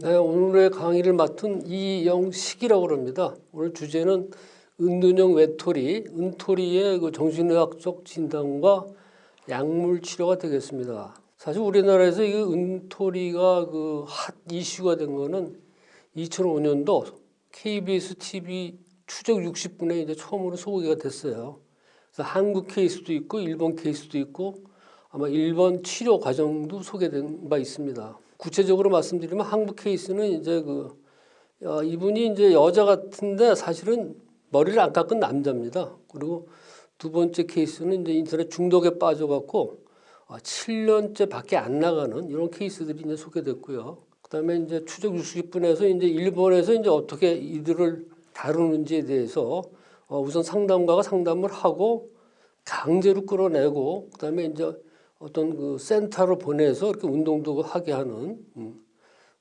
네, 오늘의 강의를 맡은 이영식이라고 합니다. 오늘 주제는 은둔형 외톨이, 은토리의 그 정신의학적 진단과 약물 치료가 되겠습니다. 사실 우리나라에서 이 은토리가 그 핫 이슈가 된 거는 2005년도 KBS TV 추적 60분에 이제 처음으로 소개가 됐어요. 그래서 한국 케이스도 있고 일본 케이스도 있고 아마 일본 치료 과정도 소개된 바 있습니다. 구체적으로 말씀드리면 한국 케이스는 이제 그 어, 이분이 이제 여자 같은데 사실은 머리를 안 깎은 남자입니다. 그리고 두 번째 케이스는 이제 인터넷 중독에 빠져갖고 어, 7년째 밖에 안 나가는 이런 케이스들이 이제 소개됐고요. 그 다음에 이제 추적 60분에서 이제 일본에서 이제 어떻게 이들을 다루는지에 대해서 어, 우선 상담가가 상담을 하고 강제로 끌어내고 그 다음에 이제 어떤 그 센터로 보내서 이렇게 운동도 하게 하는 음.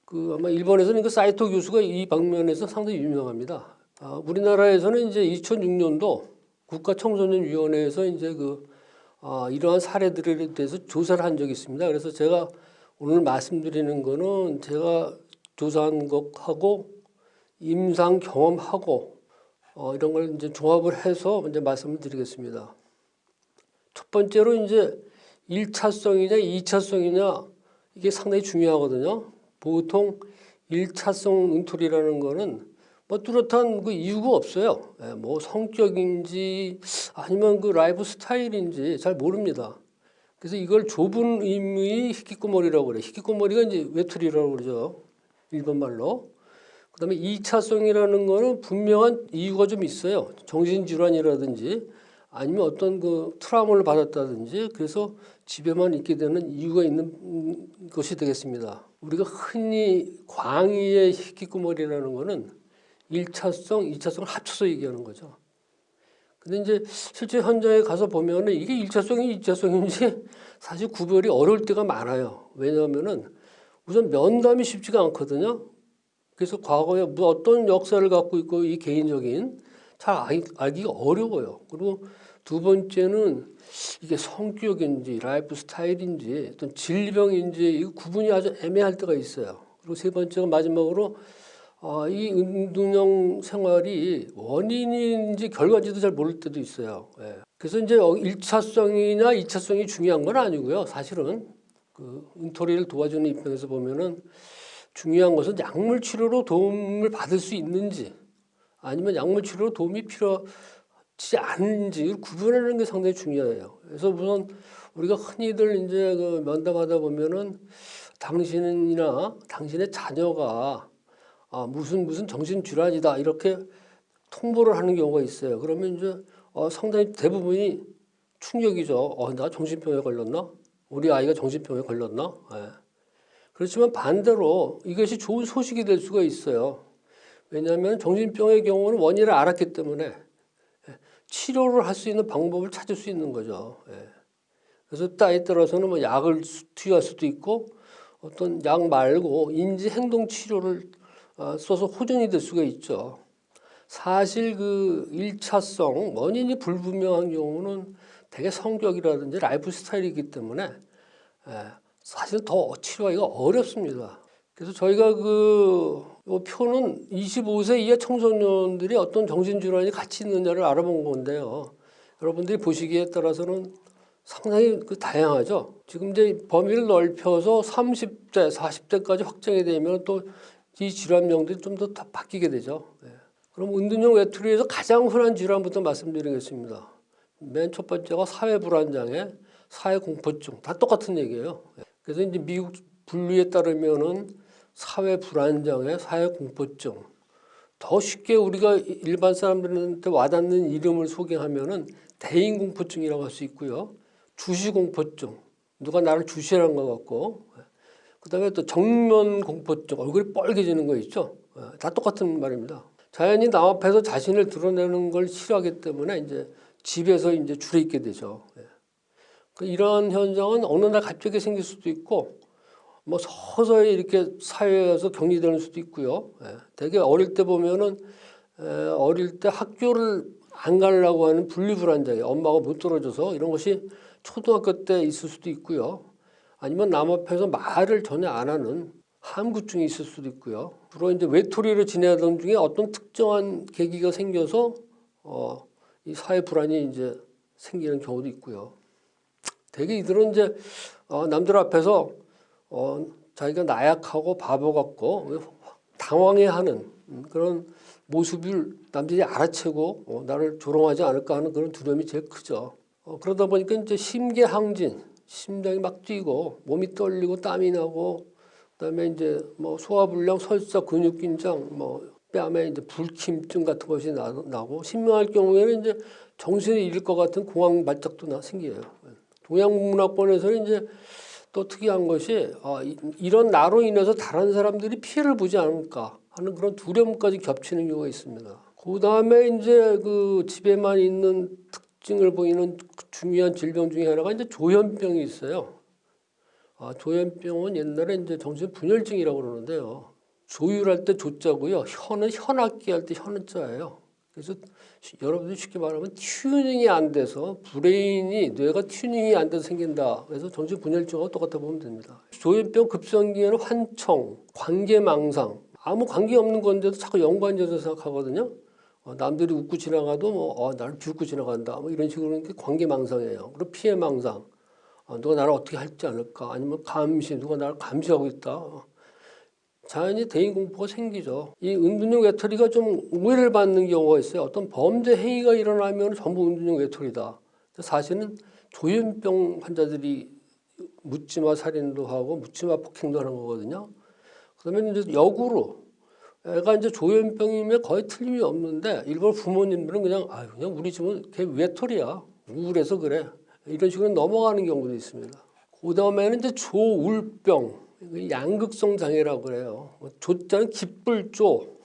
그 아마 일본에서는 그 사이토 교수가 이 방면에서 상당히 유명합니다. 아, 우리나라에서는 이제 2006년도 국가 청소년 위원회에서 이제 그 아, 이러한 사례들에 대해서 조사를 한 적이 있습니다. 그래서 제가 오늘 말씀드리는 거는 제가 조사한 것하고 임상 경험하고 어, 이런 걸 이제 종합을 해서 이제 말씀을 드리겠습니다. 첫 번째로 이제 1차성이냐 2차성이냐 이게 상당히 중요하거든요. 보통 1차성 응토리라는 거는 뭐 뚜렷한 그 이유가 없어요. 예, 뭐 성격인지 아니면 그 라이프 스타일인지 잘 모릅니다. 그래서 이걸 좁은 의미의 히키코머리라고 그래. 히키코머리가 이제 외톨이라고 그러죠. 일본 말로. 그다음에 2차성이라는 거는 분명한 이유가 좀 있어요. 정신질환이라든지 아니면 어떤 그 트라우마를 받았다든지 그래서 집에만 있게 되는 이유가 있는 것이 되겠습니다. 우리가 흔히 광의의 히키코머리라는 거는 1차성, 2차성을 합쳐서 얘기하는 거죠. 근데 이제 실제 현장에 가서 보면은 이게 1차성이 2차성인지 사실 구별이 어려울 때가 많아요. 왜냐하면은 우선 면담이 쉽지가 않거든요. 그래서 과거에 뭐 어떤 역사를 갖고 있고 이 개인적인 잘 알기가 어려워요. 그리고 두 번째는 이게 성격인지 라이프 스타일인지 어떤 질병인지 이 구분이 아주 애매할 때가 있어요. 그리고 세 번째가 마지막으로 어, 이 은둔형 생활이 원인인지 결과인지도 잘 모를 때도 있어요. 예. 그래서 이제 1차성이냐 어, 2차성이 중요한 건 아니고요. 사실은 그 은토리를 도와주는 입장에서 보면은 중요한 것은 약물 치료로 도움을 받을 수 있는지 아니면 약물 치료로 도움이 필요하 지 않은지 구분하는 게 상당히 중요해요. 그래서 우선 우리가 흔히들 이제 그 면담하다 보면은 당신이나 당신의 자녀가 아, 무슨 무슨 정신 질환이다 이렇게 통보를 하는 경우가 있어요. 그러면 이제 어, 상당히 대부분이 충격이죠. 어, 나 정신병에 걸렸나? 우리 아이가 정신병에 걸렸나? 예. 그렇지만 반대로 이것이 좋은 소식이 될 수가 있어요. 왜냐하면 정신병의 경우는 원인을 알았기 때문에 예, 치료를 할 수 있는 방법을 찾을 수 있는 거죠. 예. 그래서 때에 따라서는 뭐 약을 투여할 수도 있고 어떤 약 말고 인지 행동 치료를 어, 써서 호전이 될 수가 있죠. 사실 그 1차성 원인이 불분명한 경우는 대개 성격이라든지 라이프 스타일이기 때문에 예, 사실 더 치료하기가 어렵습니다. 그래서 저희가 그 표는 25세 이하 청소년들이 어떤 정신질환이 같이 있느냐를 알아본 건데요. 여러분들이 보시기에 따라서는 상당히 그 다양하죠. 지금 이제 범위를 넓혀서 30대, 40대까지 확정이 되면 또 이 질환명들이 좀 더 바뀌게 되죠. 네. 그럼 은둔형 외톨이에서 가장 흔한 질환부터 말씀드리겠습니다. 맨 첫 번째가 사회 불안장애, 사회 공포증 다 똑같은 얘기예요. 네. 그래서 이제 미국 분류에 따르면은 사회 불안장애, 사회 공포증 더 쉽게 우리가 일반 사람들한테 와닿는 이름을 소개하면은 대인 공포증이라고 할 수 있고요. 주시 공포증 누가 나를 주시라는 것 같고 그 다음에 또 정면 공포증 얼굴이 뻘개지는 거 있죠. 다 똑같은 말입니다. 자연히 남 앞에서 자신을 드러내는 걸 싫어하기 때문에 이제 집에서 이제 줄에 있게 되죠. 그 이런 현상은 어느 날 갑자기 생길 수도 있고 뭐 서서히 이렇게 사회에서 격리되는 수도 있고요. 예. 되게 어릴 때 보면은 에, 어릴 때 학교를 안 가려고 하는 분리불안장애 엄마가 못 들어줘서 이런 것이 초등학교 때 있을 수도 있고요. 아니면 남 앞에서 말을 전혀 안 하는 함구증이 있을 수도 있고요. 주로 이제 외톨이로 지내던 중에 어떤 특정한 계기가 생겨서 어, 이 사회 불안이 이제 생기는 경우도 있고요. 대개 이들은 이제 어, 남들 앞에서 어, 자기가 나약하고 바보 같고 당황해하는 음, 그런 모습을 남들이 알아채고 어, 나를 조롱하지 않을까 하는 그런 두려움이 제일 크죠. 어, 그러다 보니까 이제 심계항진, 심장이 막 뛰고 몸이 떨리고 땀이 나고 그다음에 이제 뭐 소화불량, 설사, 근육 긴장, 뭐 뺨에 이제 불침증 같은 것이 나, 나고 신명할 경우에는 이제 정신을 잃을 것 같은 공황 발작도 나 생겨요. 동양문학권에서는 이제 또 특이한 것이 아, 이- 이런 나로 인해서 다른 사람들이 피해를 보지 않을까 하는 그런 두려움까지 겹치는 경우가 있습니다. 그 다음에 이제 그 집에만 있는 특징을 보이는 중요한 질병 중에 하나가 이제 조현병이 있어요. 아, 조현병은 옛날에 이제 정신 분열증이라고 그러는데요. 조율할 때 조자고요. 현은 현악기 할 때 현자예요. 그래서 시- 여러분들 쉽게 말하면 튜닝이 안 돼서 브레인이 뇌가 튜닝이 안 돼서 생긴다. 그래서 정신 분열증하고 똑같아 보면 됩니다. 조현병 급성기에는 환청, 관계망상 아무 관계 없는 건데도 자꾸 연관져서 생각하거든요. 어, 남들이 웃고 지나가도 뭐 어, 나를 비웃고 지나간다. 뭐 이런 식으로 관계망상이에요. 그리고 피해망상. 어, 누가 나를 어떻게 할지 않을까? 아니면 감시, 누가 나를 감시하고 있다. 어, 자연히 대인 공포가 생기죠. 이 은둔형 외톨이가 좀 오해를 받는 경우가 있어요. 어떤 범죄 행위가 일어나면 전부 은둔형 외톨이다. 사실은 조현병 환자들이 묻지마 살인도 하고 묻지마 폭행도 하는 거거든요. 그러면 이제 역으로 애가 이제 조현병이면 거의 틀림이 없는데 일본 부모님들은 그냥 아유 그냥 우리 집은 걔 외톨이야 우울해서 그래 이런 식으로 넘어가는 경우도 있습니다. 그 다음에는 이제 조울병 양극성 장애라고 그래요. 조자는 기쁠 조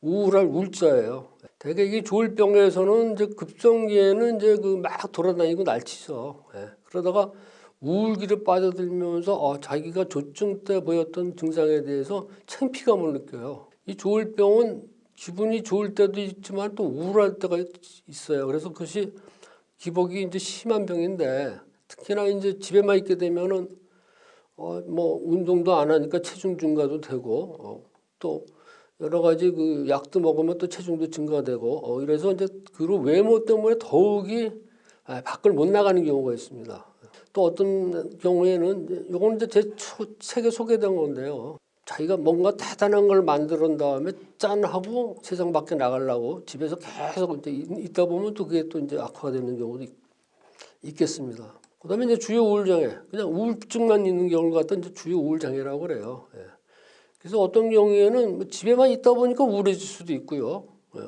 우울할 울자예요. 대개 이 조울병에서는 이제 급성기에는 이제 그 막 돌아다니고 날치죠. 예. 그러다가 우울기를 빠져들면서 어, 자기가 조증 때 보였던 증상에 대해서 창피감을 느껴요. 이 조울병은 기분이 좋을 때도 있지만 또 우울할 때가 있- 있어요. 그래서 그것이 기복이 이제 심한 병인데 특히나 이제 집에만 있게 되면은 어, 뭐 운동도 안 하니까 체중 증가도 되고 어, 또 여러 가지 그 약도 먹으면 또 체중도 증가되고 어, 이래서 이제 그런 외모 때문에 더욱이 아, 밖을 못 나가는 경우가 있습니다. 또 어떤 경우에는 요거는 이제 제 초- 책에 소개된 건데요. 자기가 뭔가 대단한 걸 만들은 다음에 짠 하고 세상 밖에 나가려고 집에서 계속 이제 있- 있다 보면 또 그게 또 이제 악화가 되는 경우도 있, 있겠습니다. 그 다음에 이제 주요 우울 장애, 그냥 우울증만 있는 경우를 갖다 이제 주요 우울 장애라고 그래요. 예. 그래서 어떤 경우에는 뭐 집에만 있다 보니까 우울해질 수도 있고요. 예.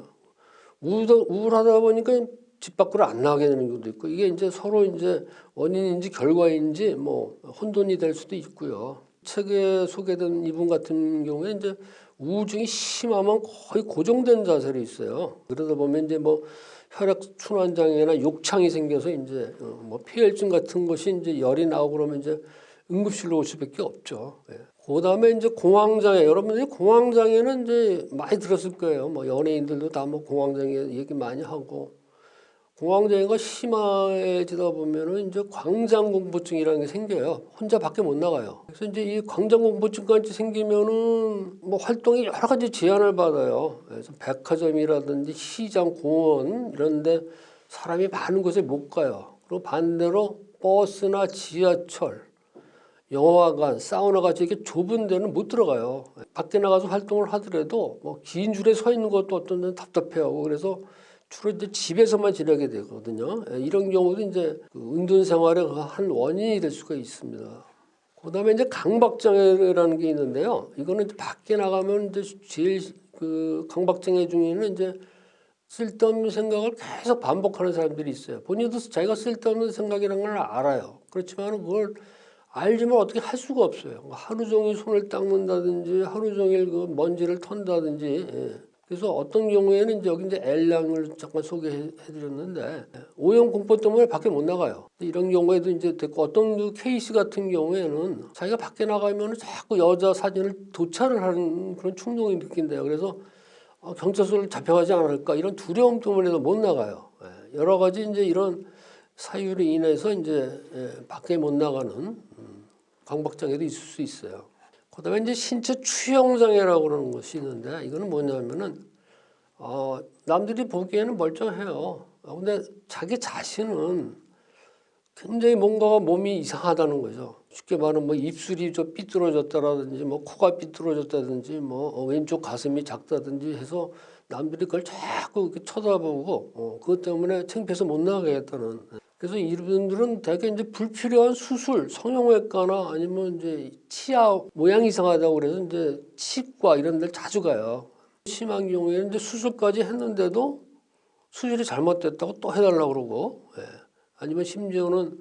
우울하다 보니까 집 밖으로 안 나가게 되는 경우도 있고 이게 이제 서로 이제 원인인지 결과인지 뭐 혼돈이 될 수도 있고요. 책에 소개된 이분 같은 경우에 이제 우울증이 심하면 거의 고정된 자세로 있어요. 그러다 보면 이제 뭐 혈액 순환 장애나 욕창이 생겨서 이제 어, 뭐 폐혈증 같은 것이 이제 열이 나오고 그러면 이제 응급실로 올 수밖에 없죠. 예. 그다음에 이제 공황장애 여러분들이 공황장애는 이제 많이 들었을 거예요. 뭐 연예인들도 다 뭐 공황장애 얘기 많이 하고 공황장애가 심해지다 보면은 이제 광장 공포증이라는 게 생겨요. 혼자 밖에 못 나가요. 그래서 이제 이 광장 공포증까지 생기면은 뭐 활동이 여러 가지 제한을 받아요. 그래서 백화점이라든지 시장, 공원 이런데 사람이 많은 곳에 못 가요. 그리고 반대로 버스나 지하철, 영화관, 사우나 같이 이렇게 좁은 데는 못 들어가요. 밖에 나가서 활동을 하더라도 뭐 긴 줄에 서 있는 것도 어떤 데는 답답해하고 그래서 주로 이제 집에서만 지내게 되거든요. 예, 이런 경우도 이제 그 은둔 생활의 그한 원인이 될 수가 있습니다. 그 다음에 이제 강박장애라는 게 있는데요. 이거는 밖에 나가면 이제 제일 그 강박장애 중에는 이제 쓸데없는 생각을 계속 반복하는 사람들이 있어요. 본인도 자기가 쓸데없는 생각이라는 걸 알아요. 그렇지만 그걸 알지만 어떻게 할 수가 없어요. 뭐 하루 종일 손을 닦는다든지 하루 종일 그 먼지를 턴다든지 예. 그래서 어떤 경우에는 이제 여기 이제 L양을 잠깐 소개해드렸는데 오염 공포 때문에 밖에 못 나가요. 이런 경우에도 이제 됐고 어떤 그 케이스 같은 경우에는 자기가 밖에 나가면 자꾸 여자 사진을 도찰을 하는 그런 충동이 느낀대요. 그래서 어, 경찰서를 잡혀가지 않을까 이런 두려움 때문에도 못 나가요. 예, 여러 가지 이제 이런 사유로 인해서 이제 예, 밖에 못 나가는 음, 강박장애도 있을 수 있어요. 그 다음에 이제 신체 추형 장애라고 그러는 것이 있는데 이거는 뭐냐면은 어, 남들이 보기에는 멀쩡해요. 어, 근데 자기 자신은 굉장히 뭔가가 몸이 이상하다는 거죠. 쉽게 말하면 뭐 입술이 좀 삐뚤어졌다라든지 뭐 코가 삐뚤어졌다든지 뭐 어, 왼쪽 가슴이 작다든지 해서 남들이 그걸 자꾸 이렇게 쳐다보고 어, 그것 때문에 창피해서 못 나가겠다는. 그래서 이분들은 대개 이제 불필요한 수술, 성형외과나 아니면 이제 치아 모양 이상하다고 그래서 이제 치과 이런 데를 자주 가요. 심한 경우에는 이제 수술까지 했는데도 수술이 잘못됐다고 또 해달라고 그러고 예. 아니면 심지어는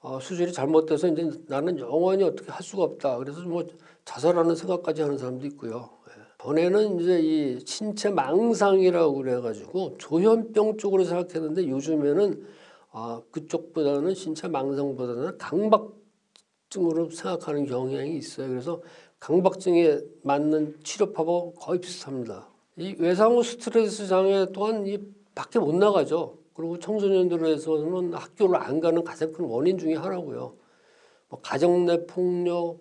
어, 수술이 잘못돼서 이제 나는 영원히 어떻게 할 수가 없다. 그래서 뭐 자살하는 생각까지 하는 사람도 있고요. 예. 전에는 이제 이 신체 망상이라고 그래가지고 조현병 쪽으로 생각했는데 요즘에는 아, 그쪽보다는 신체 망상보다는 강박증으로 생각하는 경향이 있어요. 그래서 강박증에 맞는 치료법하고 거의 비슷합니다. 이 외상후 스트레스 장애 또한 이 밖에 못 나가죠. 그리고 청소년들에서는 학교를 안 가는 가장 큰 원인 중에 하나고요. 뭐 가정 내 폭력,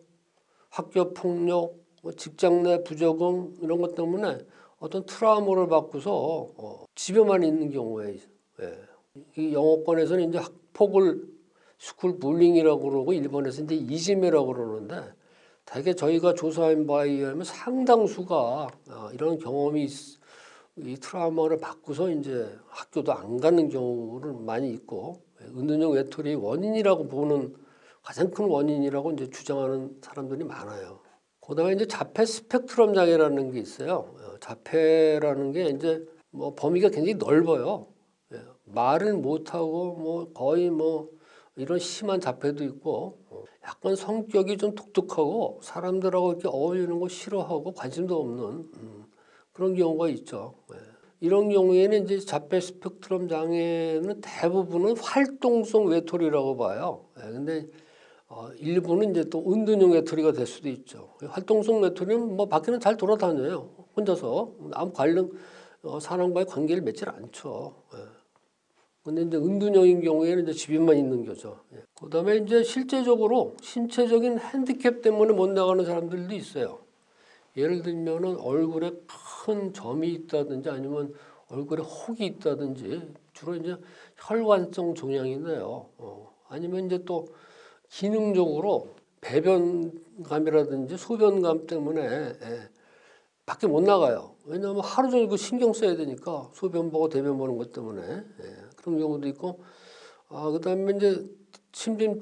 학교 폭력, 뭐 직장 내 부적응 이런 것 때문에 어떤 트라우마를 받고서 어, 집에만 있는 경우에 예. 이 영어권에서는 이제 학폭을 school bullying이라고 그러고 일본에서 이제 이지메라고 그러는데 대개 저희가 조사한 바에 의하면 상당수가 어, 이런 경험이 있- 이 트라우마를 받고서 이제 학교도 안 가는 경우를 많이 있고 은둔형 외톨이 원인이라고 보는 가장 큰 원인이라고 이제 주장하는 사람들이 많아요. 그다음에 이제 자폐 스펙트럼 장애라는 게 있어요. 어, 자폐라는 게 이제 뭐 범위가 굉장히 넓어요. 예, 말을 못하고 뭐 거의 뭐 이런 심한 자폐도 있고 어, 약간 성격이 좀 독특하고 사람들하고 이렇게 어울리는 거 싫어하고 관심도 없는 음, 그런 경우가 있죠. 예. 이런 경우에는 이제 자폐 스펙트럼 장애는 대부분은 활동성 외톨이라고 봐요. 예, 근데 어, 일부는 이제 또 은둔형 외톨이가 될 수도 있죠. 활동성 외톨이는 뭐 밖에는 잘 돌아다녀요. 혼자서 아무 관련 어, 사람과의 관계를 맺질 않죠. 예. 근데 이제 은둔형인 경우에는 이제 집에만 있는 거죠. 예. 그 다음에 이제 실제적으로 신체적인 핸디캡 때문에 못 나가는 사람들도 있어요. 예를 들면은 얼굴에 큰 점이 있다든지 아니면 얼굴에 혹이 있다든지 주로 이제 혈관성 종양인데요. 어, 아니면 이제 또 기능적으로 배변감이라든지 소변감 때문에 예, 밖에 못 나가요. 왜냐하면 하루 종일 그 신경 써야 되니까 소변 보고 대변 보는 것 때문에 예, 그런 경우도 있고 아 그다음에 이제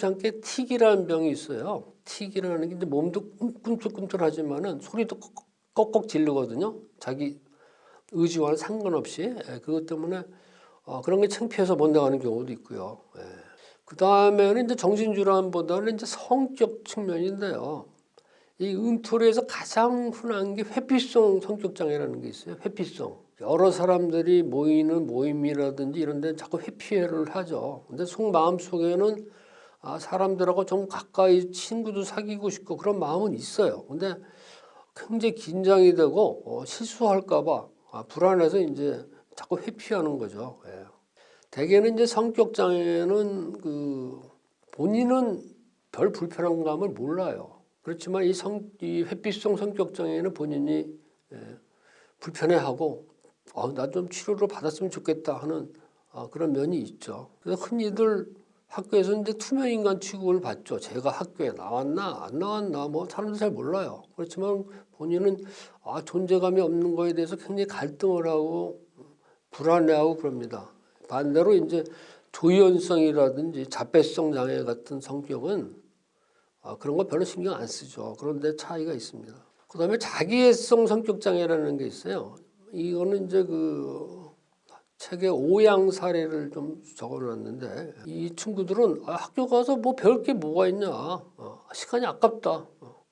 않게 틱이라는 병이 있어요. 틱이라는 게 이제 몸도 꿈틀꿈틀하지만은 소리도 꺽꺽, 지르거든요. 자기 의지와는 상관없이 예, 그것 때문에 어, 그런 게 창피해서 못 나가는 경우도 있고요. 예. 그 다음에는 이제 정신질환보다는 이제 성격 측면인데요. 이 은토리에서 가장 흔한 게 회피성 성격 장애라는 게 있어요. 회피성. 여러 사람들이 모이는 모임이라든지 이런 데 자꾸 회피를 하죠. 근데 속 마음 속에는 아, 사람들하고 좀 가까이 친구도 사귀고 싶고 그런 마음은 있어요. 근데 굉장히 긴장이 되고 어, 실수할까봐 아, 불안해서 이제 자꾸 회피하는 거죠. 예. 대개는 이제 성격 장애는 그 본인은 별 불편한 감을 몰라요. 그렇지만 이 성, 이 회피성 성격 장애는 본인이 예, 불편해하고 어, 나좀 치료를 받았으면 좋겠다 하는 어, 그런 면이 있죠. 그래서 흔히들 학교에서 이제 투명 인간 취급을 받죠. 제가 학교에 나왔나 안 나왔나 뭐 사람들 잘 몰라요. 그렇지만 본인은 아, 존재감이 없는 거에 대해서 굉장히 갈등을 하고 불안해하고 그럽니다. 반대로 이제 조현성이라든지 자폐성 장애 같은 성격은 아, 그런 거 별로 신경 안 쓰죠. 그런데 차이가 있습니다. 그 다음에 자기애성 성격 장애라는 게 있어요. 이거는 이제 그 책에 오양 사례를 좀 적어놨는데 이 친구들은 아, 학교 가서 뭐 배울 게 뭐가 있냐, 어, 시간이 아깝다. 어,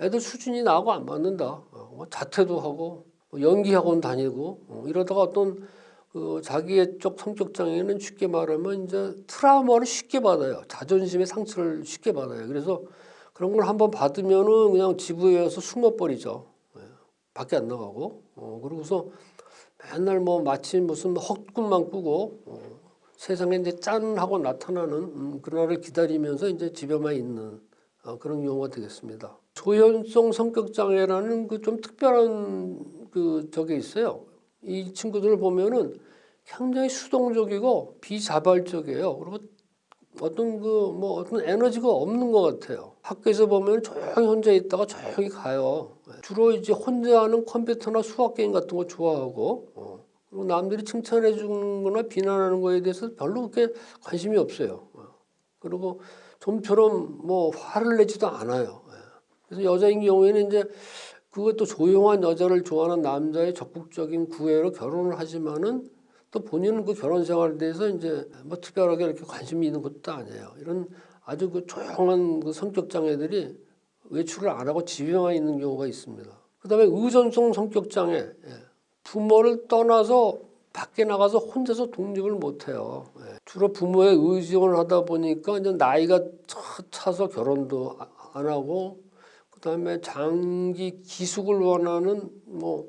애들 수준이 나하고 안 맞는다. 어, 뭐 자퇴도 하고 뭐 연기학원 다니고 어, 이러다가 어떤 그 자기의 쪽 성격 장애는 쉽게 말하면 이제 트라우마를 쉽게 받아요. 자존심의 상처를 쉽게 받아요. 그래서 그런 걸 한번 받으면은 그냥 지부에 와서 숨어버리죠. 예, 밖에 안 나가고. 어, 그러고서 맨날 뭐 마치 무슨 헛꿈만 꾸고 어, 세상에 이제 짠 하고 나타나는 음, 그날을 기다리면서 이제 집에만 있는 어, 그런 경우가 되겠습니다. 조현성 성격 장애라는 그 좀 특별한 그 저게 있어요. 이 친구들을 보면은 굉장히 수동적이고 비자발적이에요. 그리고 어떤 그 뭐 어떤 에너지가 없는 것 같아요. 학교에서 보면 조용히 혼자 있다가 조용히 가요. 주로 이제 혼자 하는 컴퓨터나 수학 게임 같은 거 좋아하고 어. 그리고 남들이 칭찬해 주거나 비난하는 거에 대해서 별로 그렇게 관심이 없어요. 어. 그리고 좀처럼 뭐 화를 내지도 않아요. 예. 그래서 여자인 경우에는 이제 그것도 조용한 여자를 좋아하는 남자의 적극적인 구애로 결혼을 하지만은 또 본인은 그 결혼 생활에 대해서 이제 뭐 특별하게 이렇게 관심이 있는 것도 아니에요. 이런 아주 그 조용한 그 성격 장애들이 외출을 안 하고 집에만 있는 경우가 있습니다. 그 다음에 의존성 성격 장애, 예. 부모를 떠나서 밖에 나가서 혼자서 독립을 못해요. 예. 주로 부모의 의존을 하다 보니까 이제 나이가 차- 차서 결혼도 아- 안 하고 그 다음에 장기 기숙을 원하는 뭐,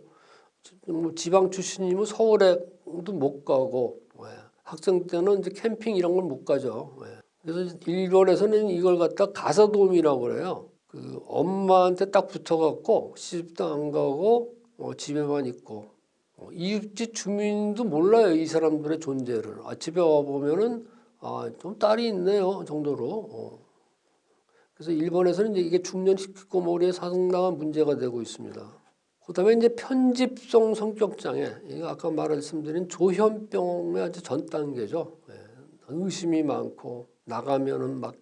뭐 지방 출신이면 서울에도 못 가고 예. 학생 때는 이제 캠핑 이런 걸 못 가죠. 예. 그래서 일본에서는 이걸 갖다 가사도움이라고 그래요. 그 엄마한테 딱 붙어갖고 시집도 안 가고 어, 집에만 있고 어, 이웃집 주민도 몰라요 이 사람들의 존재를. 아, 집에 와 보면은 아 좀 딸이 있네요 정도로. 어. 그래서 일본에서는 이제 이게 중년 히키코모리의 상당한 문제가 되고 있습니다. 그 다음에 이제 편집성 성격 장애, 이거 아까 말씀드린 조현병의 아주 전 단계죠. 예, 의심이 많고 나가면은 막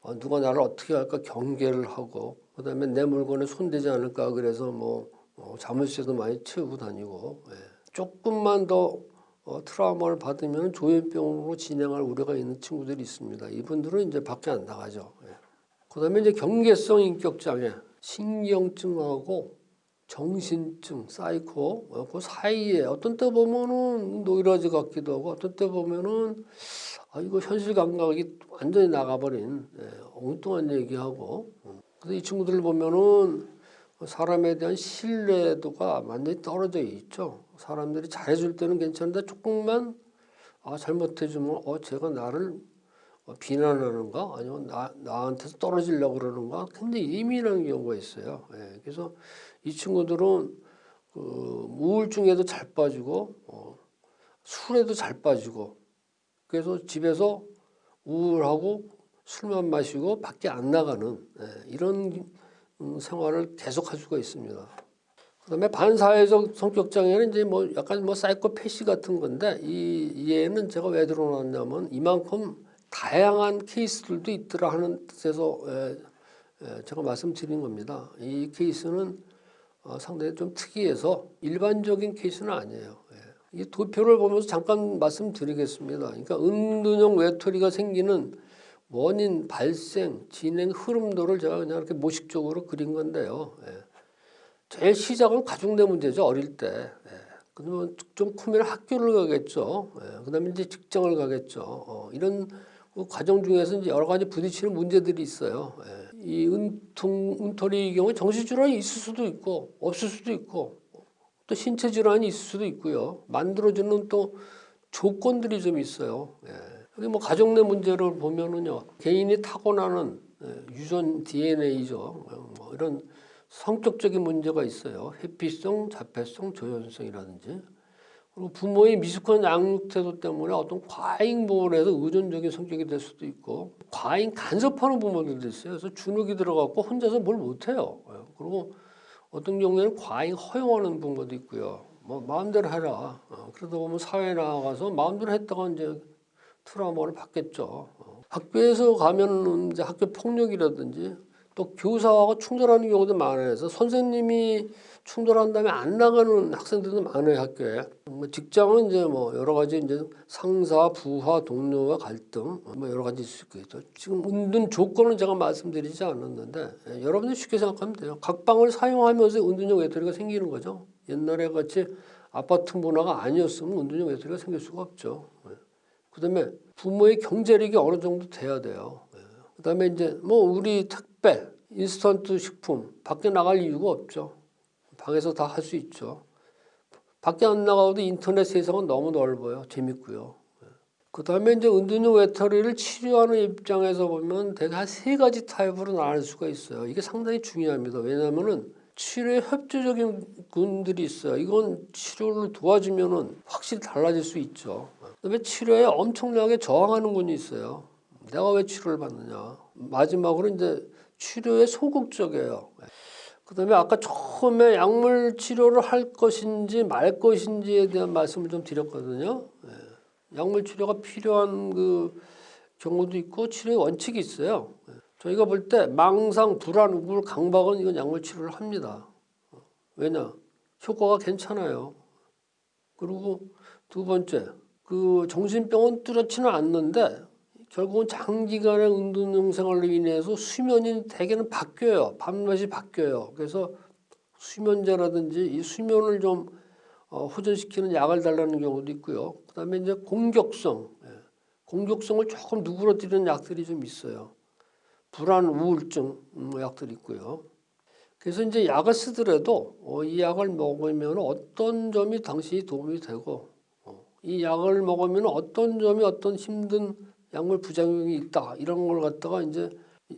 어, 누가 나를 어떻게 할까 경계를 하고 그 다음에 내 물건에 손대지 않을까 그래서 뭐 어, 자물쇠도 많이 채우고 다니고 예. 조금만 더 어, 트라우마를 받으면 조현병으로 진행할 우려가 있는 친구들이 있습니다. 이분들은 이제 밖에 안 나가죠. 예. 그 다음에 이제 경계성 인격 장애, 신경증하고 정신증, 사이코 어, 그 사이에 어떤 때 보면은 노이로제 같기도 하고 어떤 때 보면은 아 이거 현실 감각이 완전히 나가버린 예, 엉뚱한 얘기하고 음. 그래서 이 친구들을 보면은 사람에 대한 신뢰도가 완전히 떨어져 있죠. 사람들이 잘해줄 때는 괜찮은데 조금만 아 잘못해주면 어 제가 나를 어, 비난하는가 아니면 나 나한테서 떨어지려고 그러는가 굉장히 예민한 경우가 있어요. 예, 그래서 이 친구들은 그 우울증에도 잘 빠지고 어, 술에도 잘 빠지고 그래서 집에서 우울하고 술만 마시고 밖에 안 나가는 예, 이런 음, 생활을 계속할 수가 있습니다. 그다음에 반사회적 성격 장애는 이제 뭐 약간 뭐 사이코패시 같은 건데 이 얘는 제가 왜 들어놨냐면 이만큼 다양한 케이스들도 있더라 하는 뜻에서 에, 에, 제가 말씀드린 겁니다. 이 케이스는 어, 상당히 좀 특이해서 일반적인 케이스는 아니에요. 예. 이 도표를 보면서 잠깐 말씀드리겠습니다. 그러니까 은둔형 외톨이가 생기는 원인, 발생, 진행, 흐름도를 제가 그냥 이렇게 모식적으로 그린 건데요. 예. 제일 시작은 내 문제죠 어릴 때. 예. 그러면 좀 크면 학교를 가겠죠. 예. 그 다음에 이제 직장을 가겠죠. 어, 이런 그 과정 중에서 이제 여러 가지 부딪히는 문제들이 있어요. 예. 이 은통 은털이의 경우 정신 질환이 있을 수도 있고 없을 수도 있고 또 신체 질환이 있을 수도 있고요. 만들어주는 또 조건들이 좀 있어요. 예. 여기 뭐 가족 내 문제를 보면은요 개인이 타고나는 예, 유전 DNA죠. 뭐 이런 성격적인 문제가 있어요. 회피성, 자폐성, 조현성이라든지 그리고 부모의 미숙한 양육 태도 때문에 어떤 과잉 보호를 해서 의존적인 성격이 될 수도 있고 과잉 간섭하는 부모들도 있어요. 그래서 주눅이 들어갖고 혼자서 뭘 못해요. 예. 그리고 어떤 경우에는 과잉 허용하는 부모도 있고요. 뭐 마음대로 해라. 어, 그러다 보면 사회에 나가서 마음대로 했다가 이제 트라우마를 받겠죠. 어. 학교에서 가면은 이제 학교 폭력이라든지 또 교사하고 충돌하는 경우도 많아요. 그래서 선생님이 충돌한 다음에 안 나가는 학생들도 많아요 학교에. 뭐 직장은 이제 뭐 여러 가지 이제 상사, 부하, 동료와 갈등 뭐 여러 가지 있을 수 있겠죠. 지금 은둔 조건은 제가 말씀드리지 않았는데 예, 여러분들 쉽게 생각하면 돼요. 각 방을 사용하면서 은둔형 외톨이가 생기는 거죠. 옛날에 같이 아파트 문화가 아니었으면 은둔형 외톨이가 생길 수가 없죠. 예. 그 다음에 부모의 경제력이 어느 정도 돼야 돼요. 예. 그다음에 이제 뭐 우리 택배, 인스턴트 식품 밖에 나갈 이유가 없죠. 방에서 다 할 수 있죠. 밖에 안 나가도 인터넷 세상은 너무 넓어요. 재밌고요. 예. 그다음에 이제 은둔형 외톨이를 치료하는 입장에서 보면 대개 한 세 가지 타입으로 나눌 수가 있어요. 이게 상당히 중요합니다. 왜냐하면은 치료에 협조적인 분들이 있어요. 이건 치료를 도와주면은 확실히 달라질 수 있죠. 그다음에 치료에 엄청나게 저항하는 분이 있어요. 내가 왜 치료를 받느냐. 마지막으로 이제 치료에 소극적이에요. 그 다음에 아까 처음에 약물 치료를 할 것인지 말 것인지에 대한 말씀을 좀 드렸거든요. 예. 약물 치료가 필요한 그 경우도 있고 치료의 원칙이 있어요. 예. 저희가 볼 때 망상, 불안, 우울, 강박은 이건 약물 치료를 합니다. 어, 왜냐? 효과가 괜찮아요. 그리고 두 번째, 그 정신병은 뚜렷지는 않는데 결국은 장기간의 운동 생활로 인해서 수면이 대개는 바뀌어요. 밤낮이 바뀌어요. 그래서 수면제라든지 이 수면을 좀 어, 호전시키는 약을 달라는 경우도 있고요. 그 다음에 이제 공격성, 예. 공격성을 조금 누그러뜨리는 약들이 좀 있어요. 불안, 우울증 음, 약들이 있고요. 그래서 이제 약을 쓰더라도 어, 이 약을 먹으면 어떤 점이 당신이 도움이 되고 어, 이 약을 먹으면 어떤 점이 어떤 힘든 약물 부작용이 있다 이런 걸 갖다가 이제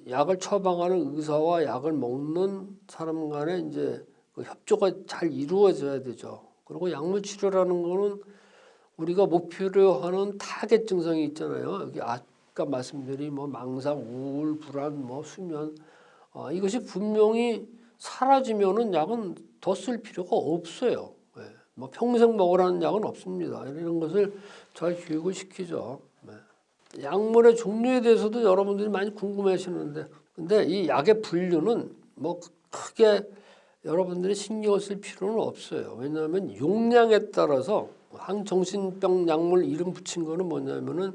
약을 처방하는 의사와 약을 먹는 사람 간에 이제 그 협조가 잘 이루어져야 되죠. 그리고 약물 치료라는 거는 우리가 목표로 하는 타겟 증상이 있잖아요. 여기 아까 말씀드린 뭐 망상, 우울, 불안, 뭐 수면 어, 이것이 분명히 사라지면은 약은 더 쓸 필요가 없어요. 예. 뭐 평생 먹으라는 약은 없습니다. 이런 것을 잘 교육을 시키죠. 네. 약물의 종류에 대해서도 여러분들이 많이 궁금해 하시는데, 근데 이 약의 분류는 뭐 크게 여러분들이 신경 쓸 필요는 없어요. 왜냐하면 용량에 따라서 항정신병 약물 이름 붙인 거는 뭐냐면은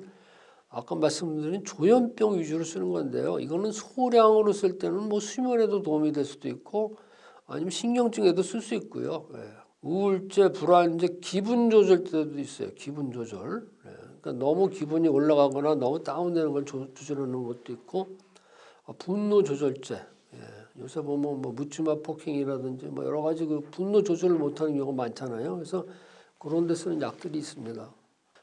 아까 말씀드린 조현병 위주로 쓰는 건데요. 이거는 소량으로 쓸 때는 뭐 수면에도 도움이 될 수도 있고 아니면 신경증에도 쓸 수 있고요. 예. 우울제, 불안제, 기분 조절 때도 있어요. 기분 조절. 예. 그러니까 너무 기분이 올라가거나 너무 다운되는 걸 조, 조절하는 것도 있고 아, 분노 조절제. 예. 요새 보면 뭐 묻지마 폭행이라든지 뭐 여러 가지 그 분노 조절을 못하는 경우가 많잖아요. 그래서 그런 데 쓰는 약들이 있습니다.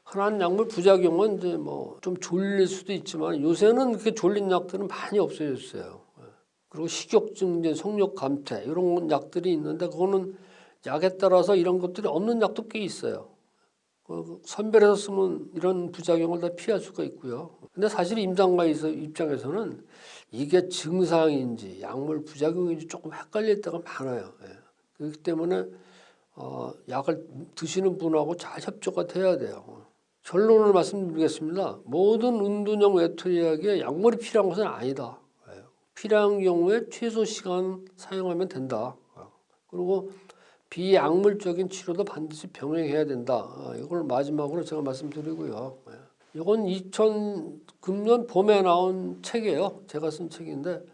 흔한 약물 부작용은 이제 뭐 좀 졸릴 수도 있지만 요새는 그렇게 졸린 약들은 많이 없어졌어요. 예. 그리고 식욕증제, 성욕 감퇴 이런 약들이 있는데 그거는 약에 따라서 이런 것들이 없는 약도 꽤 있어요. 그 선별해서 쓰면 이런 부작용을 다 피할 수가 있고요. 근데 사실 임상가 입장에서는 이게 증상인지 약물 부작용인지 조금 헷갈릴 때가 많아요. 예. 그렇기 때문에 어, 약을 드시는 분하고 잘 협조가 돼야 돼요. 결론을 말씀드리겠습니다. 모든 은둔형 외톨이에게 약물이 필요한 것은 아니다. 예. 필요한 경우에 최소 시간 사용하면 된다. 그리고 비약물적인 치료도 반드시 병행해야 된다. 아, 이걸 마지막으로 제가 말씀드리고요. 예. 이건 2009년 봄에 나온 책이에요. 제가 쓴 책인데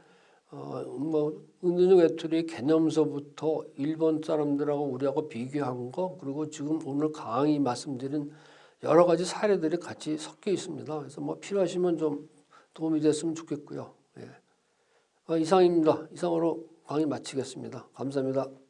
어, 뭐 은둔형 외톨이 개념서부터 일본 사람들하고 우리하고 비교한 거 그리고 지금 오늘 강의 말씀드린 여러 가지 사례들이 같이 섞여 있습니다. 그래서 뭐 필요하시면 좀 도움이 됐으면 좋겠고요. 예. 어, 이상입니다. 이상으로 강의 마치겠습니다. 감사합니다.